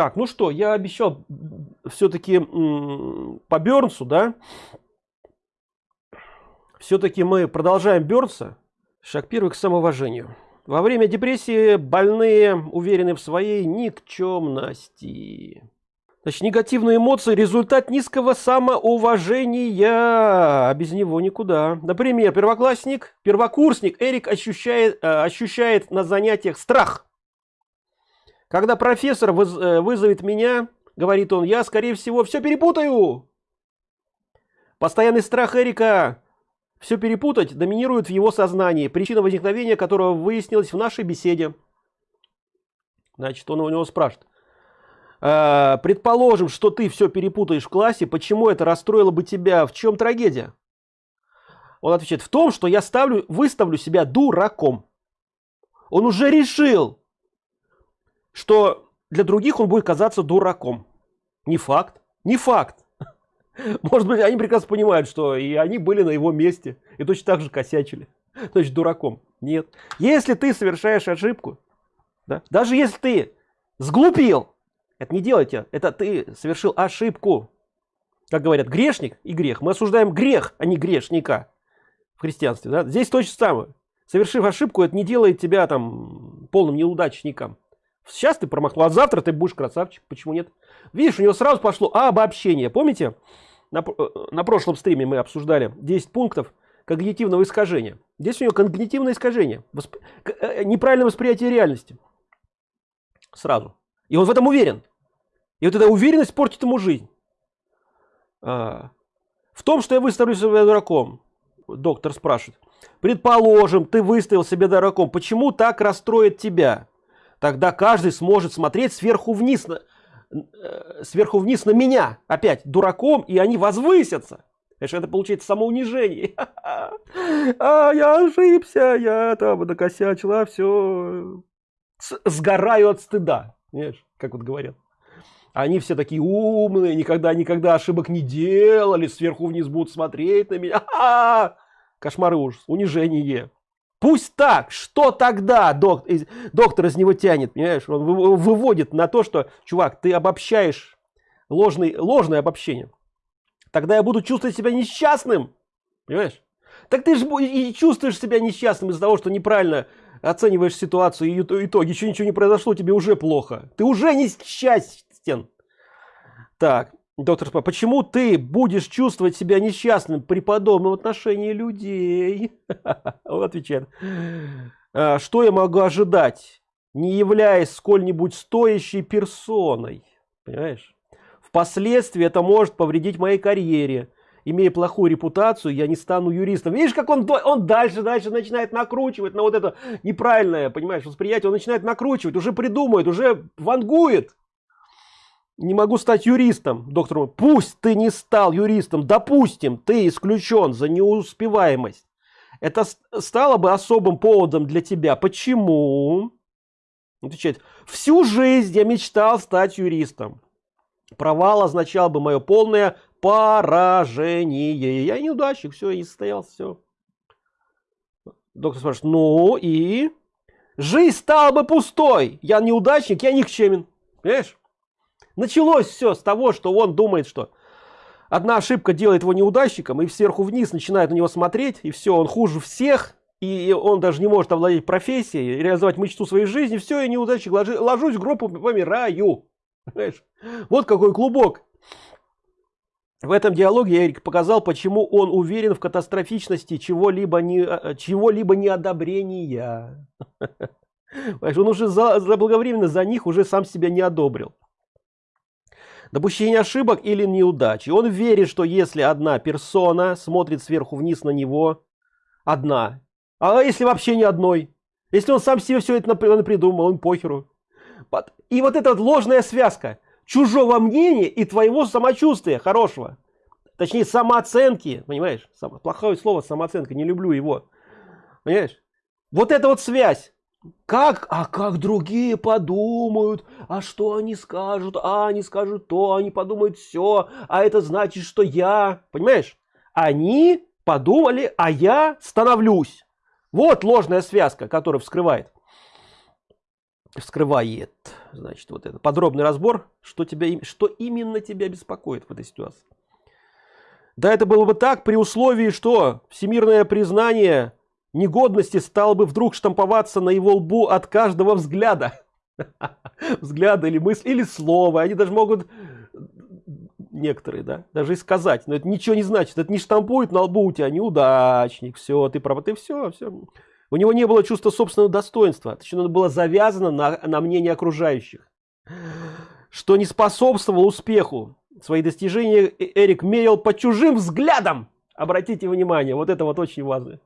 Так, ну что, я обещал все-таки по Бернсу, да? Все-таки мы продолжаем Бернса. Шаг первый к самоуважению. Во время депрессии больные уверены в своей никчемности. Значит, негативные эмоции – результат низкого самоуважения, а без него никуда. Например, первоклассник, первокурсник Эрик ощущает, э, ощущает на занятиях страх. Когда профессор выз, э, вызовет меня, говорит он, я, скорее всего, все перепутаю. Постоянный страх Эрика все перепутать доминирует в его сознании, причина возникновения которого выяснилась в нашей беседе. Значит, он у него спрашивает, Э, предположим, что ты все перепутаешь в классе, почему это расстроило бы тебя? В чем трагедия? Он отвечает, в том, что я ставлю, выставлю себя дураком. Он уже решил, что для других он будет казаться дураком. Не факт, не факт. Может быть, они прекрасно понимают, что и они были на его месте, и точно так же косячили. Значит, дураком. Нет. Если ты совершаешь ошибку, да, даже если ты сглупил, это не делайте. Это ты совершил ошибку. Как говорят, грешник и грех. Мы осуждаем грех, а не грешника в христианстве. Да? Здесь то же самое. Совершив ошибку, это не делает тебя там полным неудачником. Сейчас ты промахнул, а завтра ты будешь красавчик. Почему нет? Видишь, у него сразу пошло обобщение. Помните, на, э, на прошлом стриме мы обсуждали 10 пунктов когнитивного искажения. Здесь у него когнитивное искажение. Восп... Э, неправильное восприятие реальности. Сразу. И он в этом уверен. И вот эта уверенность портит ему жизнь. А, в том, что я выставлю себя дураком, доктор спрашивает. Предположим, ты выставил себя дураком. Почему так расстроит тебя? Тогда каждый сможет смотреть сверху вниз на, э, сверху вниз на меня. Опять дураком, и они возвысятся. Конечно, это получается самоунижение. А, я ошибся, я там накосячила, все. Сгораю от стыда. Понимаешь, как вот говорят. Они все такие умные, никогда, никогда ошибок не делали, сверху вниз будут смотреть на меня. А -а ужас, унижение. Пусть так, что тогда док, доктор из него тянет, понимаешь? Он выводит на то, что, чувак, ты обобщаешь ложный, ложное обобщение. Тогда я буду чувствовать себя несчастным, понимаешь? Так ты же и чувствуешь себя несчастным из-за того, что неправильно оцениваешь ситуацию и итоги, еще ничего не произошло, тебе уже плохо. Ты уже несчастен стен. Так, доктор почему ты будешь чувствовать себя несчастным при подобном отношении людей? Отвечает, «А, что я могу ожидать, не являясь сколь-нибудь стоящей персоной? Понимаешь? Впоследствии это может повредить моей карьере. Имея плохую репутацию, я не стану юристом. Видишь, как он, он дальше, дальше начинает накручивать на вот это неправильное, понимаешь, восприятие. Он начинает накручивать, уже придумывает, уже вангует не могу стать юристом доктор пусть ты не стал юристом допустим ты исключен за неуспеваемость это стало бы особым поводом для тебя. Почему? Отвечает всю жизнь я мечтал стать юристом. Провал означал бы мое полное поражение. Я неудачник все не состоялся все доктор спрашивает ну и? Жизнь стала бы пустой. Я неудачник я никчемен понимаешь? Началось все с того, что он думает, что одна ошибка делает его неудачником, и сверху вниз начинает на него смотреть, и все, он хуже всех, и он даже не может овладеть профессией, реализовать мечту своей жизни, все, я неудачник, ложи, ложусь в гроб помираю. Понимаешь? Вот какой клубок. В этом диалоге Эрик показал, почему он уверен в катастрофичности чего-либо не, а, чего-либо неодобрения. Он уже за, заблаговременно за них уже сам себя не одобрил допущение ошибок или неудачи. Он верит, что если одна персона смотрит сверху вниз на него, одна, а если вообще ни одной, если он сам себе все это придумал, он похеру. И вот эта ложная связка чужого мнения и твоего самочувствия хорошего, точнее самооценки, понимаешь, плохое слово самооценка, не люблю его, понимаешь, вот эта вот связь, как, а как другие подумают, а что они скажут, а они скажут то, они подумают все, а это значит, что я, понимаешь? Они подумали, а я становлюсь. Вот ложная связка, которая вскрывает. вскрывает значит вот это подробный разбор что тебя что именно тебя беспокоит в этой ситуации да это было бы так при условии что всемирное признание негодности стало бы вдруг штамповаться на его лбу от каждого взгляда. Взгляда или мысли или слова. Они даже могут некоторые да даже и сказать. Но это ничего не значит. Это не штампует на лбу у тебя неудачник. Все ты прав. Ты все все у него не было чувства собственного достоинства. Точнее оно было завязано на, на мнение окружающих что не способствовало успеху. Свои достижения э, эрик мерил по чужим взглядам. Обратите внимание вот это вот очень важно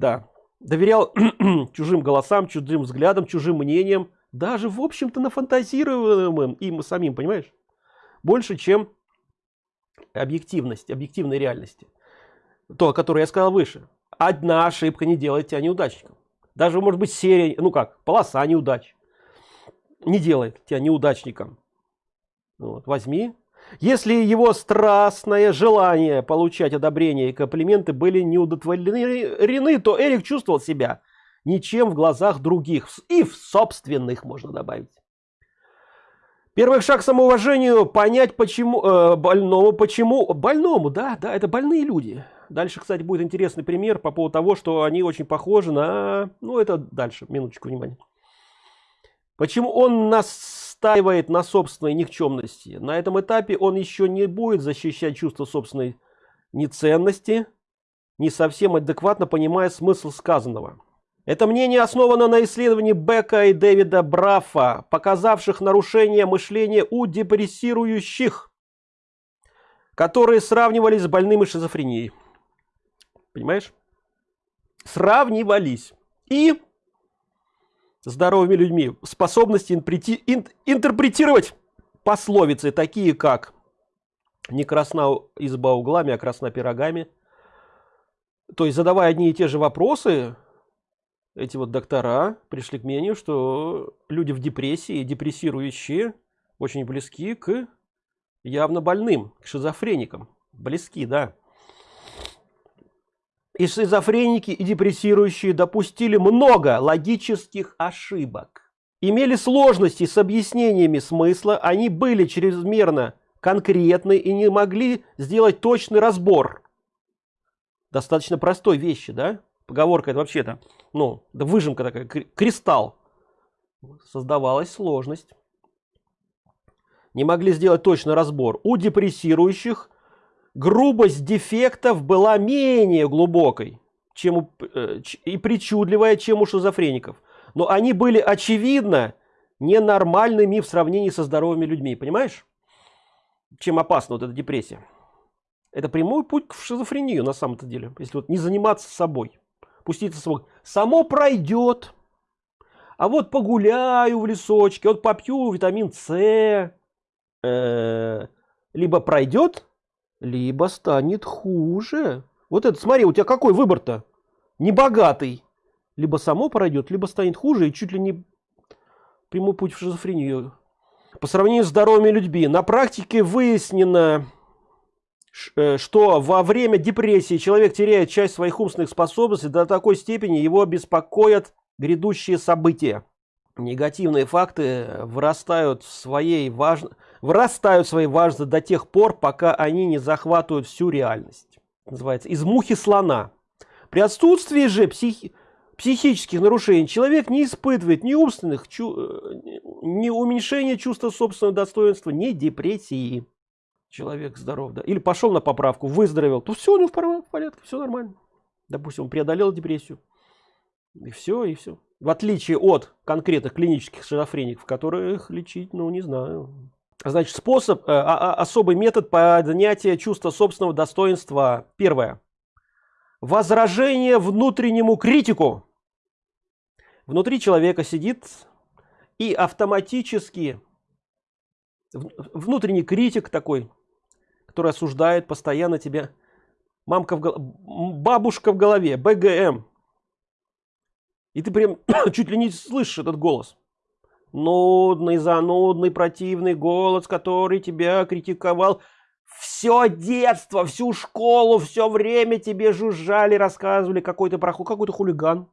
да. Доверял чужим голосам чужим взглядам чужим мнениям даже в общем-то на фантазируемым им самим понимаешь? Больше чем объективность объективной реальности. То о которой я сказал выше. Одна ошибка не делает тебя неудачником. Даже может быть серия ну как полоса неудач не делает тебя неудачником. Вот, возьми если его страстное желание получать одобрение и комплименты были не удовлетворены то эрик чувствовал себя ничем в глазах других и в собственных можно добавить. Первый шаг к самоуважению понять почему э, больному почему больному да да это больные люди. Дальше кстати будет интересный пример по поводу того что они очень похожи на ну это дальше минуточку внимания. Почему он настаивает на собственной никчемности на этом этапе он еще не будет защищать чувство собственной неценности не совсем адекватно понимая смысл сказанного это мнение основано на исследовании Бека и Дэвида Брафа, показавших нарушение мышления у депрессирующих, которые сравнивались с больными шизофренией. Понимаешь? Сравнивались. И здоровыми людьми способности интерпретировать пословицы, такие как «не красна изба углами, а красна пирогами». То есть, задавая одни и те же вопросы, эти вот доктора пришли к мнению, что люди в депрессии, депрессирующие, очень близки к явно больным, к шизофреникам. Близки, да. И шизофреники и депрессирующие допустили много логических ошибок. Имели сложности с объяснениями смысла, они были чрезмерно конкретны и не могли сделать точный разбор. Достаточно простой вещи, да? Поговорка это вообще-то ну да выжимка такая кристалл создавалась сложность не могли сделать точно разбор у депрессирующих грубость дефектов была менее глубокой чем у, э, и причудливая чем у шизофреников. Но они были очевидно ненормальными в сравнении со здоровыми людьми понимаешь? Чем опасна вот эта депрессия. Это прямой путь в шизофрению на самом-то деле если вот не заниматься собой. Пуститься свой само пройдет. А вот погуляю в лесочке вот попью витамин с э, либо пройдет либо станет хуже. Вот это смотри у тебя какой выбор-то? Не богатый либо само пройдет либо станет хуже и чуть ли не прямой путь в шизофрению. По сравнению с здоровыми людьми на практике выяснено Э, что во время депрессии человек теряет часть своих умственных способностей до такой степени его беспокоят грядущие события негативные факты вырастают в своей важно вырастают в своей важности до тех пор пока они не захватывают всю реальность называется из мухи слона при отсутствии же психи психических нарушений человек не испытывает ни умственных чу э, ни уменьшения чувства собственного достоинства ни депрессии человек здоров, да, или пошел на поправку, выздоровел, то все у него в порядке, все нормально. Допустим, он преодолел депрессию. И все, и все. В отличие от конкретных клинических шизофреников, которых лечить, ну, не знаю. Значит, способ, э, а, а, особый метод поднятия чувства собственного достоинства. Первое. Возражение внутреннему критику. Внутри человека сидит и автоматически внутренний критик такой который осуждает постоянно тебя мамка в гол... бабушка в голове бгм и ты прям чуть ли не слышишь этот голос нудный занудный противный голос который тебя критиковал все детство всю школу все время тебе жужжали рассказывали какой-то проход какой-то хулиган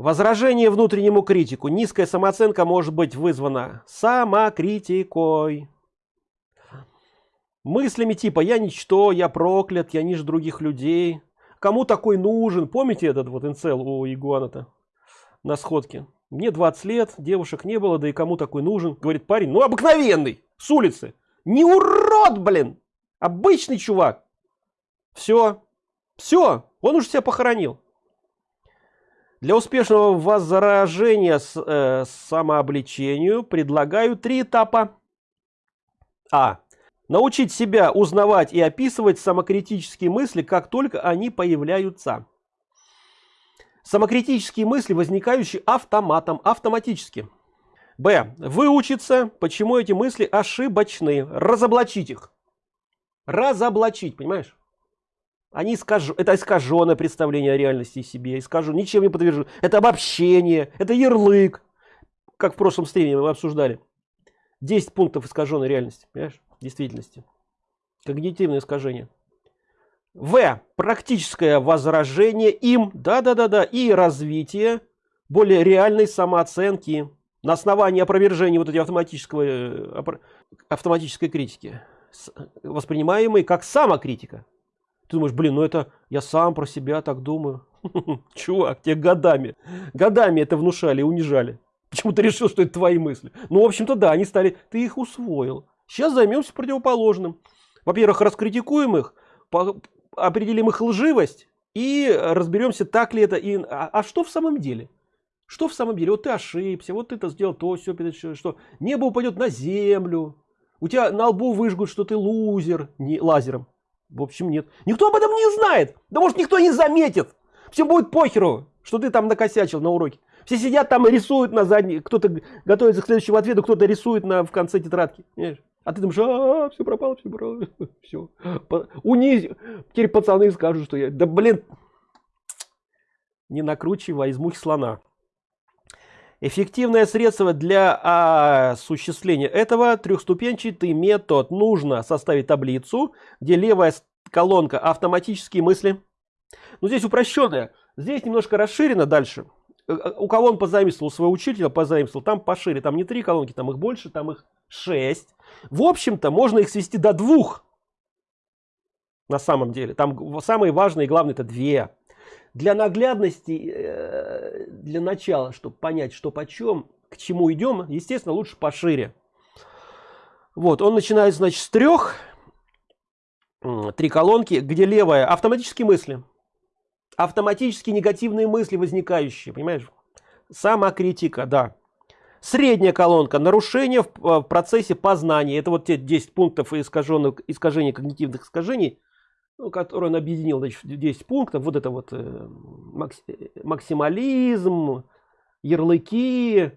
Возражение внутреннему критику. Низкая самооценка может быть вызвана самокритикой. Мыслями типа «я ничто», «я проклят», «я ниже других людей». Кому такой нужен? Помните этот вот инцел у Игуана-то на сходке? Мне 20 лет, девушек не было, да и кому такой нужен? Говорит парень, ну обыкновенный, с улицы. Не урод, блин! Обычный чувак. Все. Все. Он уже себя похоронил. Для успешного возражения с э, самообличению предлагаю три этапа. А. Научить себя узнавать и описывать самокритические мысли, как только они появляются. Самокритические мысли, возникающие автоматом, автоматически. Б. Выучиться, почему эти мысли ошибочны. Разоблачить их. Разоблачить, понимаешь? Они искажу, это искаженное представление о реальности себе, искажу, ничем не подтвержу. Это обобщение, это ярлык, как в прошлом стриме мы обсуждали. 10 пунктов искаженной реальности, понимаешь, действительности. Когнитивное искажение. В. Практическое возражение им, да-да-да-да, и развитие более реальной самооценки на основании опровержения вот этой автоматического, э, автоматической критики, воспринимаемой как самокритика. Ты думаешь, блин, ну это я сам про себя так думаю. Чувак, тебе годами, годами это внушали унижали. Почему ты решил, что это твои мысли? Ну, в общем-то, да, они стали, ты их усвоил. Сейчас займемся противоположным. Во-первых, раскритикуем их, определим их лживость и разберемся, так ли это. И, а, а что в самом деле? Что в самом деле? Вот ты ошибся, вот ты это сделал то, все, что небо упадет на землю, у тебя на лбу выжгут, что ты лузер, не лазером. В общем, нет. Никто об этом не знает. Да может никто не заметит. Всем будет похеру, что ты там накосячил на уроке. Все сидят там и рисуют на задней, кто-то готовится к следующему ответу, кто-то рисует на, в конце тетрадки. Понимаешь? А ты думаешь, а, -а, все пропало, все пропало, все. Униз. Теперь пацаны скажут, что я, да блин, не накручивай из мухи слона. Эффективное средство для осуществления этого трехступенчатый метод. Нужно составить таблицу, где левая колонка автоматические мысли. Но здесь упрощенная. Здесь немножко расширено дальше. Э, э, у кого он позаимствовал своего учителя, позаимствовал, там пошире. Там не три колонки, там их больше, там их шесть. В общем-то, можно их свести до двух. На самом деле. Там самые важные и главные это две для наглядности э, для начала чтобы понять что почем к чему идем естественно лучше пошире вот он начинает значит с трех три колонки где левая автоматические мысли автоматически негативные мысли возникающие понимаешь самокритика да средняя колонка нарушение в процессе познания. Это вот те 10 пунктов искаженных искажений когнитивных искажений ну, который он объединил значит, 10 пунктов. Вот это вот э, максимализм ярлыки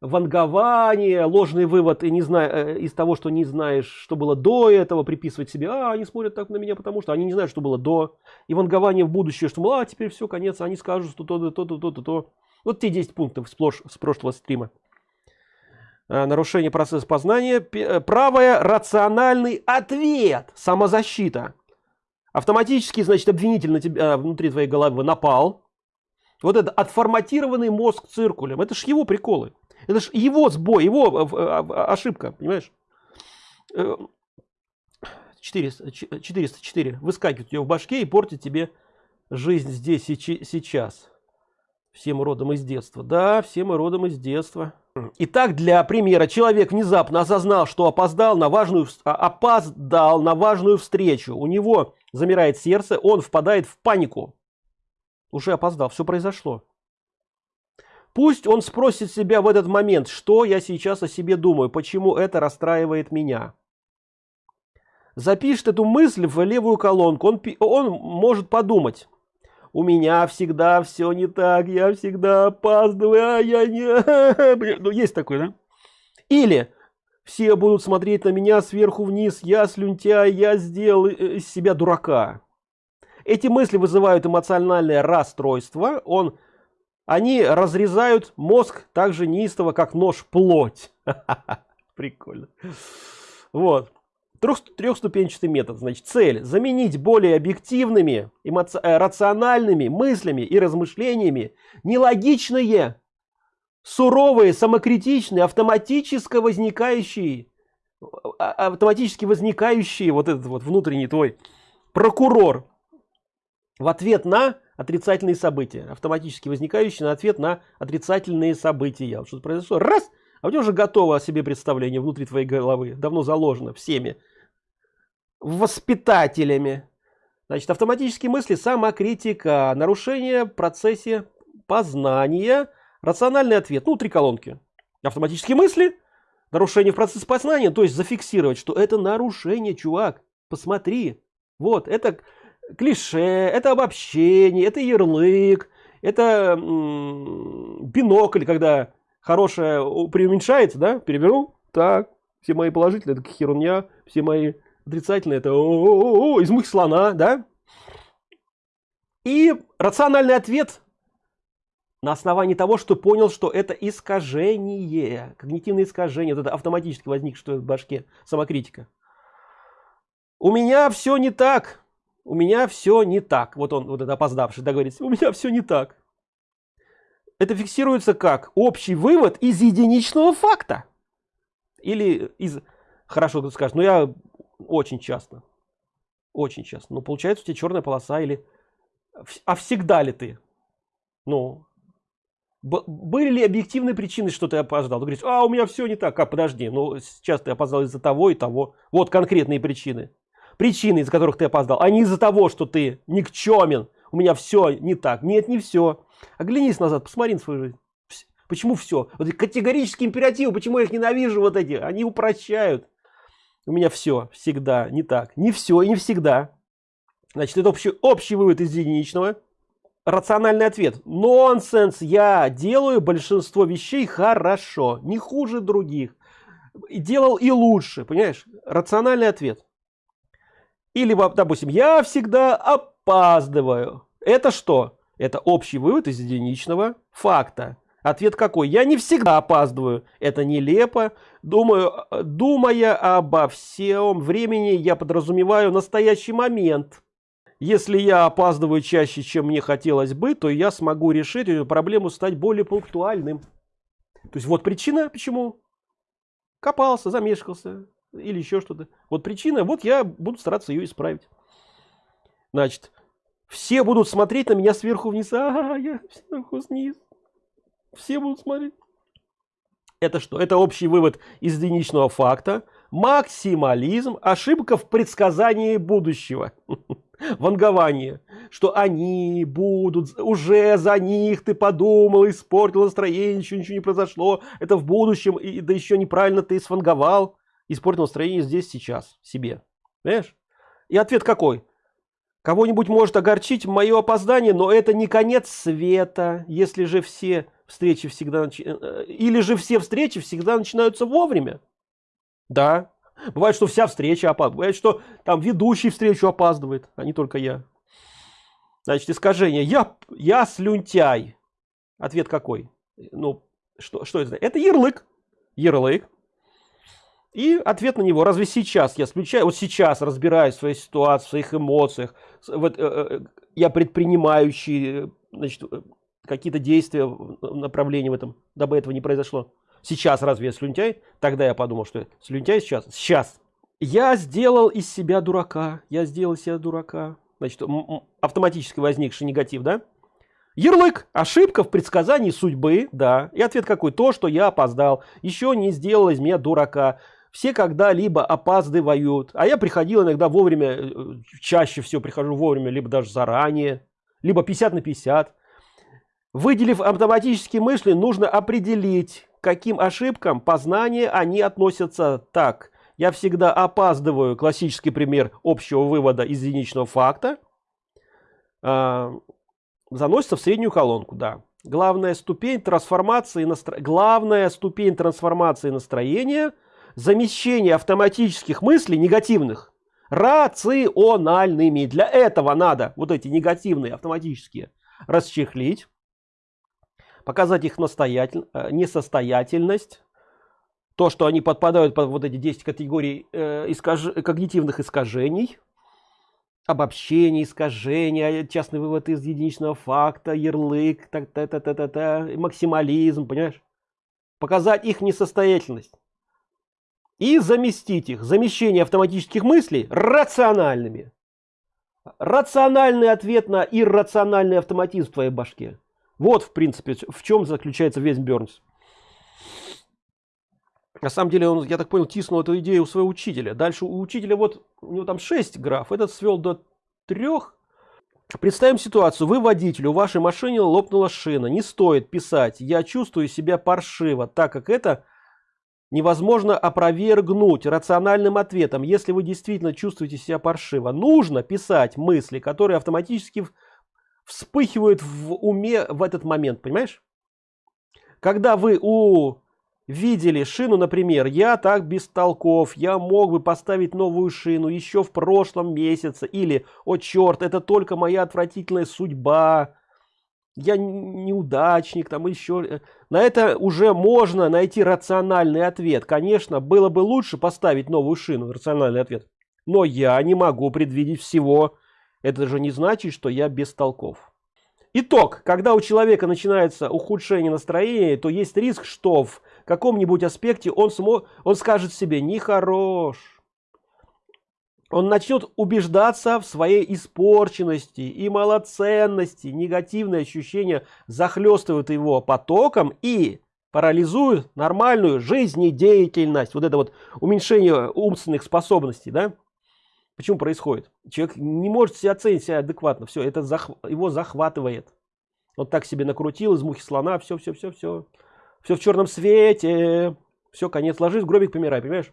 вангование ложный вывод и не знаю э, из того что не знаешь что было до этого приписывать себе а они смотрят так на меня потому что они не знают что было до и вангование в будущее что мол, а теперь все конец они скажут что то то то то вот те 10 пунктов сплошь с прошлого стрима. э, нарушение процесса познания. Правое рациональный ответ самозащита. Автоматически значит обвинитель на тебя внутри твоей головы напал. Вот это отформатированный мозг циркулем. Это ж его приколы. Это ж его сбой его э, э, ошибка понимаешь? 400 404 выскакивает тебя в башке и портит тебе жизнь здесь и сейчас всем родом из детства да всем мы родом из детства Итак, для примера, человек внезапно осознал, что опоздал на важную, а, опоздал на важную встречу. У него замирает сердце, он впадает в панику. Уже опоздал, все произошло. Пусть он спросит себя в этот момент, что я сейчас о себе думаю, почему это расстраивает меня. Запишет эту мысль в левую колонку, он, он может подумать у меня всегда все не так, я всегда опаздываю, а я не... Ну, есть такой, да? Или все будут смотреть на меня сверху вниз, я слюнтяй, я сделал из себя дурака. Эти мысли вызывают эмоциональное расстройство, он, они разрезают мозг так же неистово, как нож плоть. Прикольно. Вот. Трех, трехступенчатый метод. Значит цель заменить более объективными эмоци... Э, рациональными мыслями и размышлениями нелогичные суровые самокритичные автоматически возникающие а, автоматически возникающие вот этот вот внутренний твой прокурор в ответ на отрицательные события. Автоматически возникающие на ответ на отрицательные события. Что-то произошло раз а у тебя уже готово о себе представление внутри твоей головы давно заложено всеми воспитателями. Значит автоматические мысли самокритика нарушение в процессе познания рациональный ответ ну три колонки. Автоматические мысли нарушение в процессе познания то есть зафиксировать что это нарушение чувак посмотри. Вот это клише это обобщение это ярлык это бинокль когда хорошее преуменьшается да перевернул так все мои положительные это херня все мои отрицательные это о из мух слона да? И рациональный ответ на основании того что понял что это искажение когнитивное искажение вот это автоматически возник что в башке самокритика. У меня все не так у меня все не так вот он вот это опоздавший договорится у меня все не так это фиксируется как общий вывод из единичного факта или из хорошо ты скажешь но я очень часто. Очень часто. Но получается у тебя черная полоса или а всегда ли ты? Ну были ли объективные причины что ты опоздал? Ты говоришь а у меня все не так. А подожди ну сейчас ты опоздал из-за того и того вот конкретные причины. Причины из-за которых ты опоздал а не из-за того что ты никчемен у меня все не так нет не все оглянись назад посмотри на свою жизнь почему все вот категорические императивы почему я их ненавижу вот эти они упрощают у меня все всегда не так не все и не всегда. Значит это общий общий вывод из единичного. Рациональный ответ. Нонсенс. Я делаю большинство вещей хорошо не хуже других. Делал и лучше понимаешь? Рациональный ответ. Или допустим я всегда опаздываю. Это что? Это общий вывод из единичного факта ответ какой? Я не всегда опаздываю. Это нелепо. Думаю думая обо всем времени я подразумеваю настоящий момент. Если я опаздываю чаще чем мне хотелось бы то я смогу решить эту проблему стать более пунктуальным. То есть вот причина почему. Копался замешкался или еще что-то. Вот причина вот я буду стараться ее исправить. Значит все будут смотреть на меня сверху вниз. А я сверху вниз все будут смотреть. Это что? Это общий вывод из единичного факта. Максимализм ошибка в предсказании будущего. Вангование. Что они будут уже за них ты подумал испортил настроение ничего ничего не произошло. Это в будущем и да еще неправильно ты сванговал испортил настроение здесь сейчас себе. Понимаешь? И ответ какой кого-нибудь может огорчить мое опоздание но это не конец света если же все встречи всегда э, или же все встречи всегда начинаются вовремя. Да. Бывает что вся встреча опаздывает бывает что там ведущий встречу опаздывает а не только я. Значит искажение. Я я слюнтяй. Ответ какой? Ну что что это? Это ярлык. Ярлык и ответ на него разве сейчас я включаю вот сейчас разбираюсь в своей ситуации в своих эмоциях вот э, э, я предпринимающий значит какие-то действия в направлении в этом дабы этого не произошло? Сейчас разве я слюнтяй? Тогда я подумал что слюнтяй сейчас. Сейчас. Я сделал из себя дурака. Я сделал из себя дурака значит автоматически возникший негатив да? Ярлык. Ошибка в предсказании судьбы да. И ответ какой? То что я опоздал. Еще не сделал из меня дурака все когда-либо опаздывают. А я приходил иногда вовремя э, чаще всего прихожу вовремя либо даже заранее либо 50 на 50 выделив автоматические мысли нужно определить каким ошибкам познания они относятся. Так я всегда опаздываю. Классический пример общего вывода из единичного факта. Э, заносится в среднюю колонку да. Главная ступень трансформации настро... главная ступень трансформации настроения замещение автоматических мыслей негативных рациональными для этого надо вот эти негативные автоматические расчехлить показать их настоятель, э, несостоятельность, то, что они подпадают под вот эти 10 категорий э, искаж... когнитивных искажений, обобщение, искажение, частный вывод из единичного факта, ярлык, та -та -та -та -та -та, максимализм, понимаешь? Показать их несостоятельность. И заместить их, замещение автоматических мыслей рациональными. Рациональный ответ на иррациональный автоматизм в твоей башке. Вот, в принципе, в чем заключается весь Бернс. На самом деле, он, я так понял, тиснул эту идею у своего учителя. Дальше у учителя вот, у него там 6 граф, этот свел до 3. Представим ситуацию, вы водитель, у вашей машины лопнула шина. Не стоит писать, я чувствую себя паршиво, так как это невозможно опровергнуть рациональным ответом. Если вы действительно чувствуете себя паршиво, нужно писать мысли, которые автоматически вспыхивают в уме в этот момент, понимаешь? Когда вы у видели шину, например, я так бестолков, я мог бы поставить новую шину еще в прошлом месяце, или, о черт, это только моя отвратительная судьба, я неудачник, там еще. Э, на это уже можно найти рациональный ответ. Конечно, было бы лучше поставить новую шину, рациональный ответ. Но я не могу предвидеть всего. Это же не значит, что я бестолков. Итог. Когда у человека начинается ухудшение настроения, то есть риск, что в каком-нибудь аспекте он, смо... он скажет себе «нехорош». Он начнет убеждаться в своей испорченности и малоценности. Негативные ощущения захлестывают его потоком и парализуют нормальную жизнедеятельность. Вот это вот уменьшение умственных способностей, да? Почему происходит? Человек не может себя оценить себя адекватно. Все, это зах... его захватывает. Вот так себе накрутил из мухи слона. Все, все, все, все. Все в черном свете. Все, конец. Ложись гробик, помирай, понимаешь?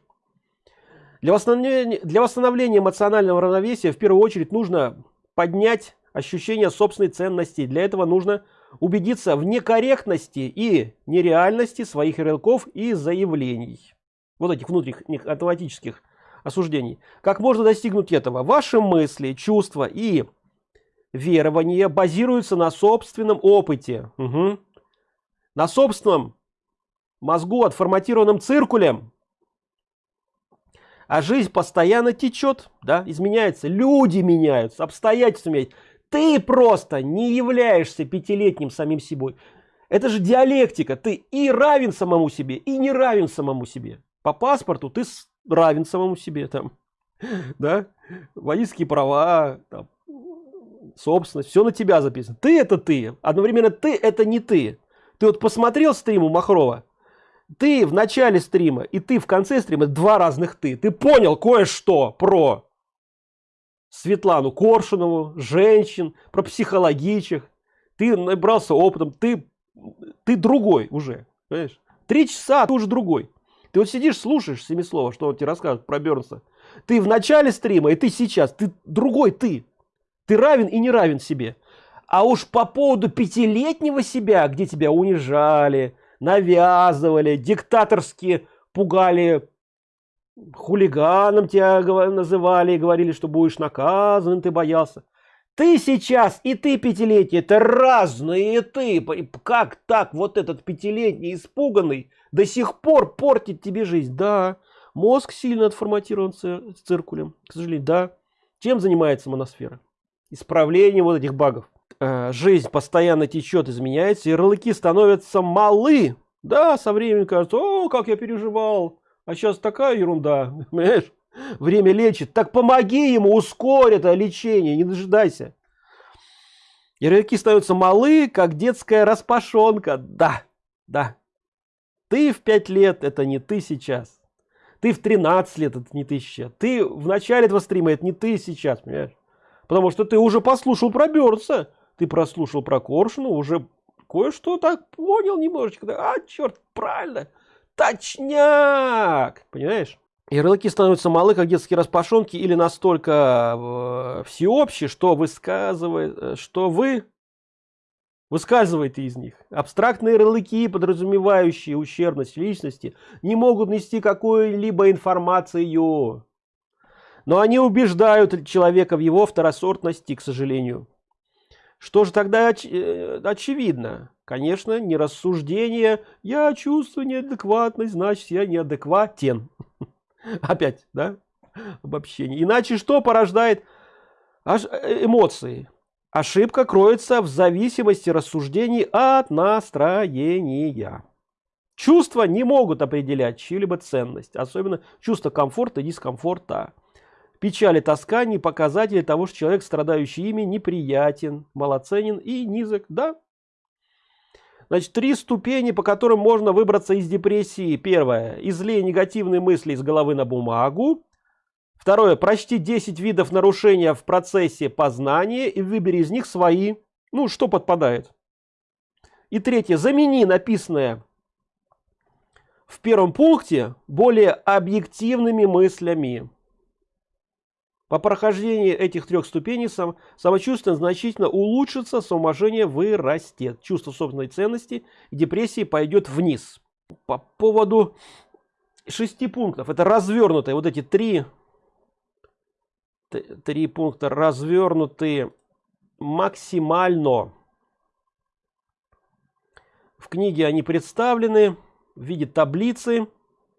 Для восстановления, для восстановления эмоционального равновесия в первую очередь нужно поднять ощущение собственной ценности. Для этого нужно убедиться в некорректности и нереальности своих ярлыков и заявлений. Вот этих внутренних автоматических осуждений. Как можно достигнуть этого? Ваши мысли, чувства и верования базируются на собственном опыте. Угу. На собственном мозгу, отформатированном циркулем. А жизнь постоянно течет, да, изменяется. Люди меняются, обстоятельства меняются. Ты просто не являешься пятилетним самим собой. Это же диалектика. Ты и равен самому себе, и не равен самому себе. По паспорту ты равен самому себе там, да, водительские права, там, собственность, все на тебя записано. Ты это ты, одновременно ты это не ты. Ты вот посмотрел стрим у Махрова, ты в начале стрима и ты в конце стрима два разных ты. Ты понял кое-что про Светлану Коршунову, женщин, про психологичек. Ты набрался опытом, ты, ты другой уже, понимаешь? Три часа, ты уже другой. Ты вот сидишь, слушаешь Семислова, что он тебе расскажет про Бернса. Ты в начале стрима, и ты сейчас, ты другой ты. Ты равен и не равен себе. А уж по поводу пятилетнего себя, где тебя унижали, навязывали, диктаторски пугали, хулиганом тебя называли и говорили, что будешь наказан, ты боялся. Ты сейчас и ты пятилетний, это разные ты. Как так вот этот пятилетний испуганный до сих пор портит тебе жизнь? Да, мозг сильно отформатирован циркулем, к сожалению, да. Чем занимается моносфера? Исправление вот этих багов. Э, жизнь постоянно течет, изменяется, ярлыки становятся малы. Да, со временем кажется, о, как я переживал, а сейчас такая ерунда, понимаешь? Время лечит. Так помоги ему, ускорь это лечение, не дожидайся. Ярлыки становятся малы, как детская распашонка. Да, да. Ты в 5 лет, это не ты сейчас. Ты в 13 лет, это не ты сейчас. Ты в начале этого стрима, это не ты сейчас, понимаешь? Потому что ты уже послушал про Бёрдса, ты прослушал про Коршуна, уже кое-что так понял немножечко. А, черт, правильно, точняк, понимаешь? Ярлыки становятся малы, как детские распашонки, или настолько э, всеобщие, что высказывает, э, что вы выскальзываете из них. Абстрактные ярлыки, подразумевающие ущербность личности, не могут нести какую-либо информацию. Но они убеждают человека в его второсортности, к сожалению. Что же тогда оч э, очевидно? конечно не рассуждение. Я чувствую неадекватность значит я неадекватен. Опять да? Обобщение. Иначе что порождает э, эмоции? Ошибка кроется в зависимости рассуждений от настроения. Чувства не могут определять чью-либо ценность особенно чувство комфорта и дискомфорта печаль и тоска не показатели того что человек страдающий ими неприятен малоценен и низок да Значит, три ступени, по которым можно выбраться из депрессии. Первое. Излей негативные мысли из головы на бумагу. Второе. Прочти 10 видов нарушения в процессе познания и выбери из них свои. Ну, что подпадает. И третье. Замени написанное в первом пункте более объективными мыслями. По прохождении этих трех ступеней сам, самочувствие значительно улучшится, самоуважение вырастет, чувство собственной ценности и депрессии пойдет вниз. По поводу шести пунктов, это развернутые, вот эти три, три пункта развернутые максимально. В книге они представлены в виде таблицы,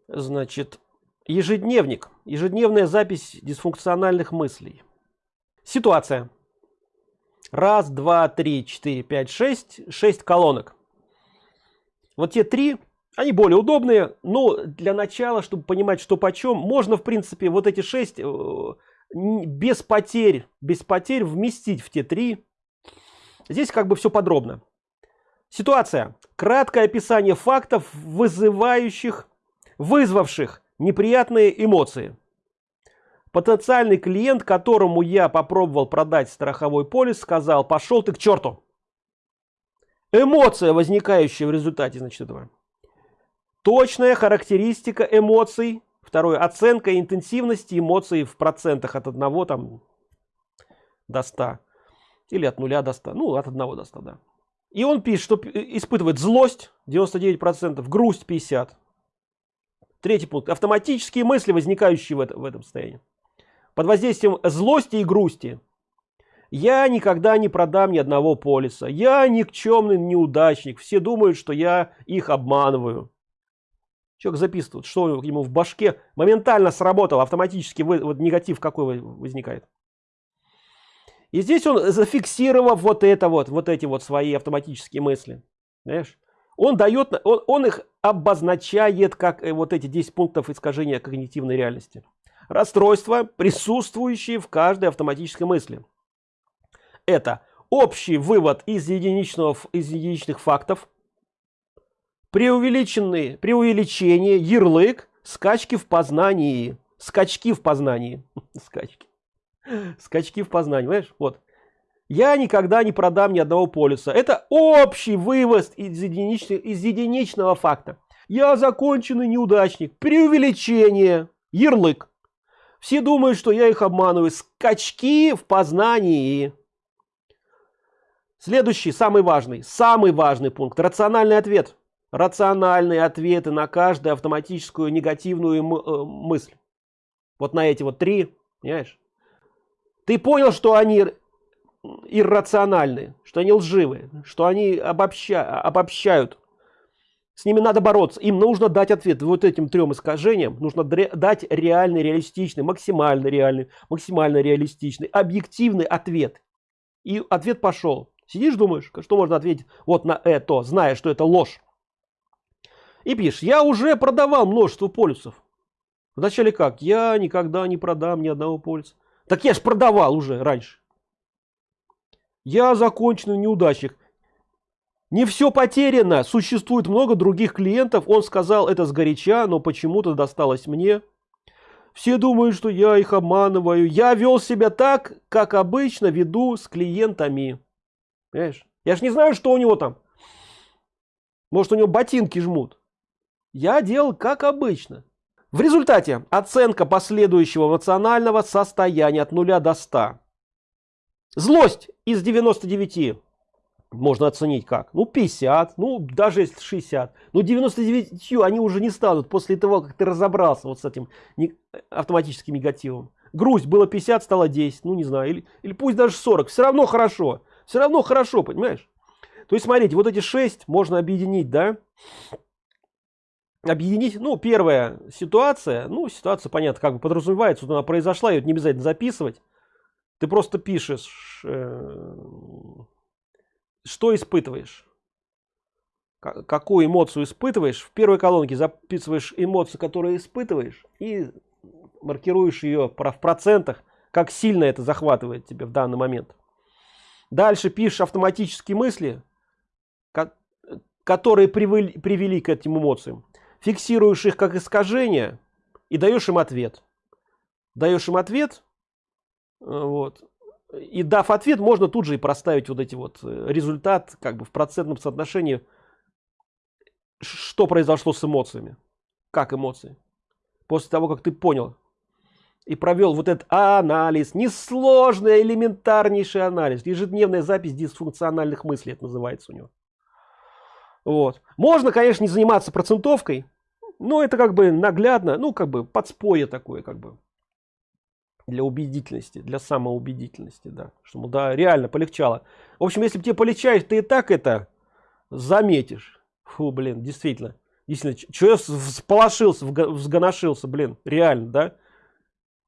значит, ежедневник ежедневная запись дисфункциональных мыслей. Ситуация. Раз два три четыре пять шесть. Шесть колонок. Вот те три они более удобные но для начала чтобы понимать что почем можно в принципе вот эти шесть э, без потерь без потерь вместить в те три. Здесь как бы все подробно. Ситуация. Краткое описание фактов вызывающих вызвавших неприятные эмоции. Потенциальный клиент которому я попробовал продать страховой полис сказал пошел ты к черту! Эмоция возникающая в результате значит этого. Точная характеристика эмоций второе оценка интенсивности эмоций в процентах от одного там до 100 или от нуля до 100 ну от одного до 100 да. И он пишет что испытывает злость 99 процентов грусть 50 Третий пункт. Автоматические мысли, возникающие в, это, в этом состоянии. Под воздействием злости и грусти. Я никогда не продам ни одного полиса. Я никчемный неудачник. Все думают, что я их обманываю. Человек записывает, что ему в башке моментально сработал, автоматически вот негатив какой возникает. И здесь он зафиксировав вот это вот, вот эти вот свои автоматические мысли. Знаешь? Он дает он, он их обозначает как э, вот эти 10 пунктов искажения когнитивной реальности. Расстройства присутствующие в каждой автоматической мысли. Это общий вывод из единичного из единичных фактов. Преувеличенные преувеличение ярлык скачки в познании. Скачки в познании. Скачки. Скачки в познании понимаешь? вот я никогда не продам ни одного полиса. Это общий вывоз из единичного из единичного факта. Я законченный неудачник. Преувеличение. Ярлык. Все думают что я их обманываю. Скачки в познании. Следующий самый важный самый важный пункт. Рациональный ответ. Рациональные ответы на каждую автоматическую негативную э, мысль. Вот на эти вот три понимаешь? Ты понял что они иррациональны, что они лживые, что они обобща, обобщают. С ними надо бороться. Им нужно дать ответ. Вот этим трем искажениям нужно дать реальный, реалистичный, максимально реальный, максимально реалистичный, объективный ответ. И ответ пошел. Сидишь, думаешь, что можно ответить вот на это, зная, что это ложь. И пишешь, я уже продавал множество полюсов. Вначале как? Я никогда не продам ни одного полюса. Так я ж продавал уже раньше я законченный неудачник. Не все потеряно. Существует много других клиентов. Он сказал это сгоряча но почему-то досталось мне. Все думают что я их обманываю. Я вел себя так как обычно веду с клиентами. Понимаешь? я ж не знаю что у него там. Может у него ботинки жмут. Я делал как обычно. В результате оценка последующего эмоционального состояния от 0 до 100 Злость из 99 можно оценить как? Ну 50, ну даже если 60. Но 99 они уже не станут после того, как ты разобрался вот с этим автоматическим негативом. Грусть было 50, стало 10, ну не знаю, или, или пусть даже 40, все равно хорошо. Все равно хорошо, понимаешь? то есть смотрите вот эти шесть можно объединить да объединить ну первая ситуация ну ситуация понятно как бы подразумевается вот она произошла ее не обязательно записывать ты просто пишешь э, что испытываешь. Какую эмоцию испытываешь. В первой колонке записываешь эмоцию которую испытываешь и маркируешь ее в процентах как сильно это захватывает тебе в данный момент. Дальше пишешь автоматические мысли которые привели, привели к этим эмоциям. Фиксируешь их как искажение и даешь им ответ. Даешь им ответ вот. И дав ответ можно тут же и проставить вот эти вот э, результат как бы в процентном соотношении что произошло с эмоциями. Как эмоции. После того как ты понял и провел вот этот анализ несложный элементарнейший анализ ежедневная запись дисфункциональных мыслей это называется у него. Вот. Можно конечно не заниматься процентовкой но это как бы наглядно ну как бы подспорье такое как бы для убедительности для самоубедительности да чтобы да реально полегчало в общем если тебе полегчает ты и так это заметишь Фу, блин, действительно. Действительно, что я всполошился, взгоношился, блин, реально, да?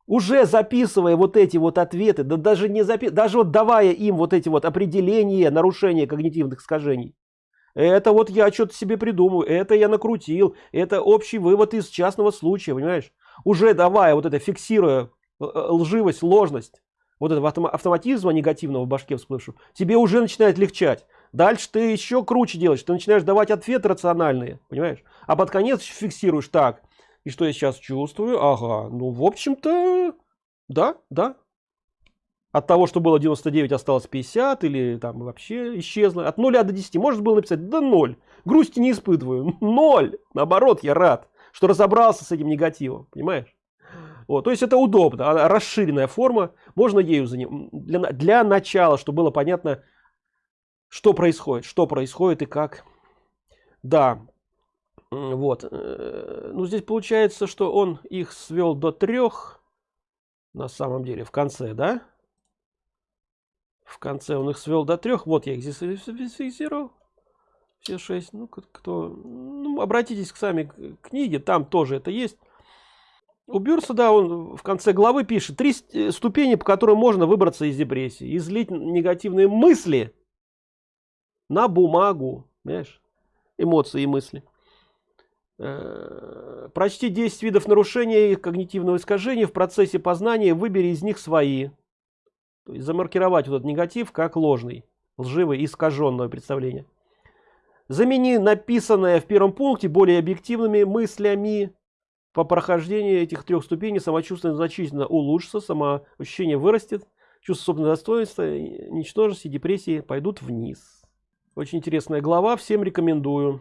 Уже записывая вот эти вот ответы, да даже не запи даже вот давая им вот эти вот определения нарушения когнитивных искажений. Это вот я что-то себе придумаю, это я накрутил, это общий вывод из частного случая, понимаешь? Уже давая вот это, фиксируя лживость, ложность, вот этого автоматизма негативного в башке всплывшего, тебе уже начинает легчать. Дальше ты еще круче делаешь, ты начинаешь давать ответы рациональные, понимаешь? А под конец фиксируешь так. И что я сейчас чувствую? Ага, ну в общем-то, да, да. От того, что было 99, осталось 50 или там вообще исчезло. От 0 до 10 можно было написать, да 0. Грусти не испытываю, 0. Наоборот, я рад, что разобрался с этим негативом, понимаешь? Вот, то есть это удобно, а расширенная форма, можно ею заним... для, для начала, чтобы было понятно, что происходит что происходит и как. Да вот э, ну здесь получается что он их свел до трех на самом деле в конце да? В конце он их свел до трех вот я их здесь фиксировал все шесть ну кто ну, обратитесь к сами книге там тоже это есть у Бюрса, да, он в конце главы пишет три ступени, по которым можно выбраться из депрессии. Излить негативные мысли на бумагу, понимаешь? Эмоции и мысли. Э, прочти 10 видов нарушения когнитивного искажения в процессе познания, выбери из них свои. То есть замаркировать вот этот негатив как ложный, лживый, искаженное представление. Замени написанное в первом пункте более объективными мыслями. По прохождении этих трех ступеней самочувствие значительно улучшится, самоощущение вырастет, чувство собственного достоинства, ничтожности, депрессии пойдут вниз. Очень интересная глава, всем рекомендую.